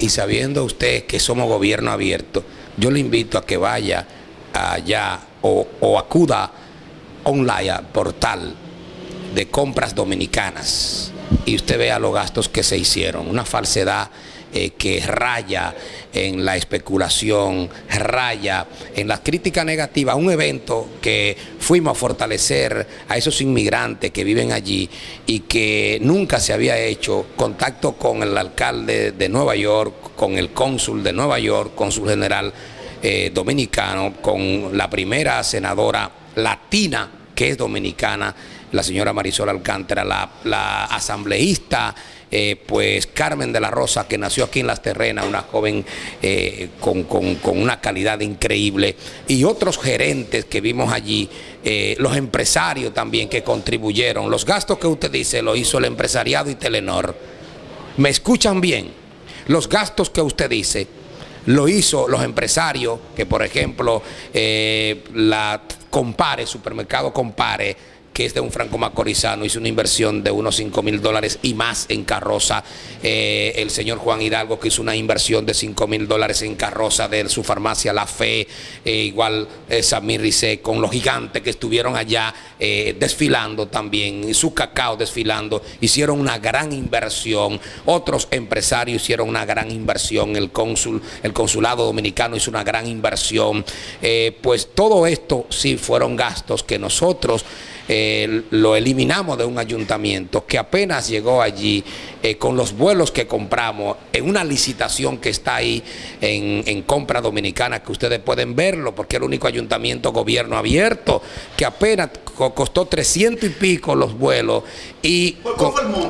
y sabiendo usted que somos gobierno abierto, yo le invito a que vaya allá o, o acuda online al portal de compras dominicanas y usted vea los gastos que se hicieron, una falsedad eh, que raya en la especulación, raya en la crítica negativa, un evento que fuimos a fortalecer a esos inmigrantes que viven allí y que nunca se había hecho contacto con el alcalde de Nueva York, con el cónsul de Nueva York, cónsul general eh, dominicano, con la primera senadora latina que es dominicana, la señora Marisol Alcántara, la, asambleísta, eh, pues Carmen de la Rosa, que nació aquí en Las Terrenas, una joven eh, con, una calidad increíble, y otros gerentes que vimos allí, eh, los empresarios también que contribuyeron. Los gastos que usted dice lo hizo el empresariado y Telenor. ¿Me escuchan bien? Los gastos que usted dice lo hizo los empresarios, que por ejemplo la Compare, Supermercado Compare, que es de un franco macorizano, hizo una inversión de unos 5 mil dólares y más en carroza. Eh, el señor Juan Hidalgo que hizo una inversión de 5 mil dólares en carroza de su farmacia La Fe, eh, igual eh, Samir Rizé, con los gigantes que estuvieron allá desfilando también, y su cacao desfilando, hicieron una gran inversión. Otros empresarios hicieron una gran inversión, el cónsul, el consulado dominicano hizo una gran inversión. pues todo esto sí fueron gastos que nosotros eh, lo eliminamos de un ayuntamiento que apenas llegó allí eh, con los vuelos que compramos en una licitación que está ahí en, compra dominicana, que ustedes pueden verlo, porque el único ayuntamiento gobierno abierto, que apenas costó 300 y pico los vuelos y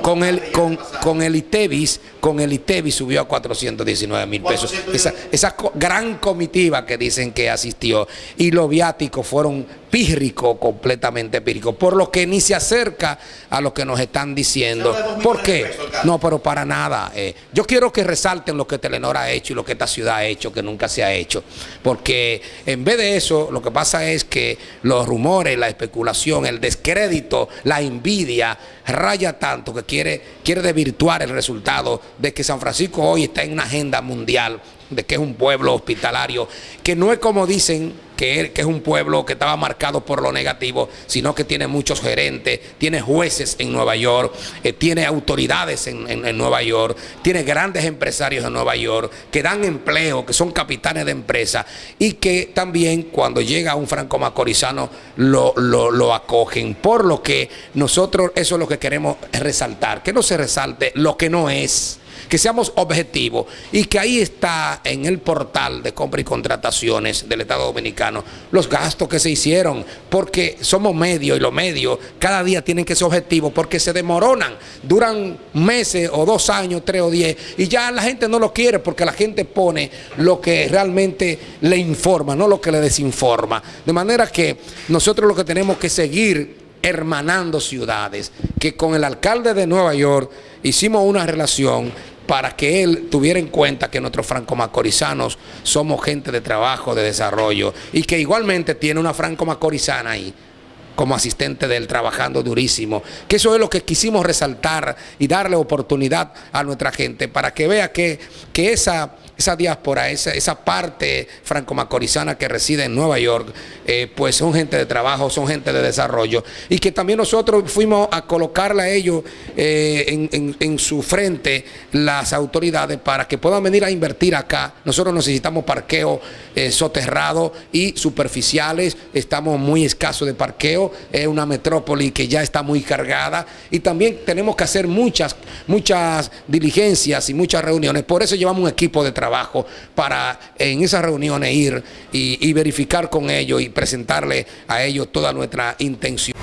con, el, con, con, el ITEVIS, con el ITEVIS subió a 419 mil pesos. Esa, esa gran comitiva que dicen que asistió y los viáticos fueron pírricos, completamente pírricos, por lo que ni se acerca a lo que nos están diciendo. ¿Por qué? No, pero para nada. Eh, yo quiero que resalten lo que Telenor ha hecho y lo que esta ciudad ha hecho, que nunca se ha hecho. Porque en vez de eso, lo que pasa es que los rumores, la especulación, el descrédito, la envidia, raya tanto que quiere, quiere desvirtuar el resultado de que San Francisco hoy está en una agenda mundial, de que es un pueblo hospitalario, que no es como dicen que, es un pueblo que estaba marcado por lo negativo, sino que tiene muchos gerentes, tiene jueces en Nueva York, eh, tiene autoridades en, Nueva York, tiene grandes empresarios en Nueva York que dan empleo, que son capitanes de empresa y que también cuando llega un franco macorizano lo, lo acogen. Por lo que nosotros eso es lo que queremos resaltar, que no se resalte lo que no es que seamos objetivos y que ahí está en el portal de compra y contrataciones del Estado Dominicano los gastos que se hicieron, porque somos medios y los medios cada día tienen que ser objetivos porque se demoronan, duran meses o dos años, tres o diez, y ya la gente no lo quiere porque la gente pone lo que realmente le informa, no lo que le desinforma. De manera que nosotros lo que tenemos que seguir hermanando ciudades, que con el alcalde de Nueva York hicimos una relación para que él tuviera en cuenta que nuestros franco-macorizanos somos gente de trabajo, de desarrollo, y que igualmente tiene una franco-macorizana ahí como asistente de él, trabajando durísimo, que eso es lo que quisimos resaltar y darle oportunidad a nuestra gente para que vea que, que esa esa diáspora, esa, esa parte franco-macorizana que reside en Nueva York, eh, pues son gente de trabajo, son gente de desarrollo. Y que también nosotros fuimos a colocarle a ellos eh, en, su frente las autoridades para que puedan venir a invertir acá. Nosotros necesitamos parqueo eh, soterrado y superficiales, estamos muy escasos de parqueo, es una metrópoli que ya está muy cargada y también tenemos que hacer muchas, muchas diligencias y muchas reuniones. Por eso llevamos un equipo de para en esas reuniones ir y verificar con ellos y presentarle a ellos toda nuestra intención.